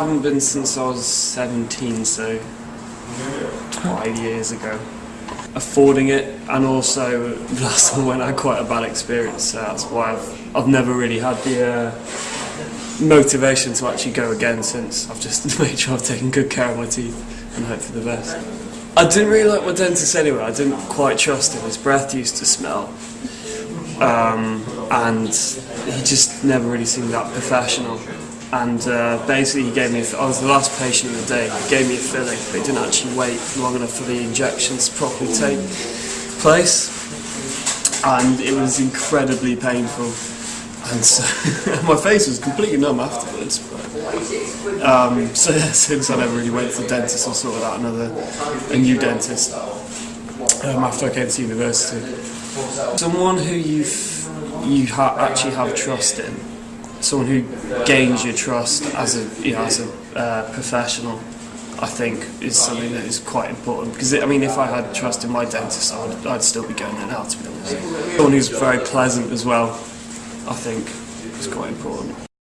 haven't been since I was 17, so five years ago. Affording it, and also last time I I had quite a bad experience, so that's why I've, I've never really had the uh, motivation to actually go again since. I've just made sure I've taken good care of my teeth and hope for the best. I didn't really like my dentist anyway, I didn't quite trust him, his breath used to smell. Um, and he just never really seemed that professional. And uh, basically, he gave me. I was the last patient of the day. He gave me a filling, but he didn't actually wait long enough for the injections to properly take place, and it was incredibly painful. And so my face was completely numb afterwards. But, um, so yeah, since I never really went to the dentist, I sorted out another a new dentist um, after I came to university. Someone who you you ha actually have trust in, someone who gains your trust as a you know as a uh, professional, I think is something that is quite important. Because I mean, if I had trust in my dentist, I'd, I'd still be going there now. To be honest, someone who's very pleasant as well, I think is quite important.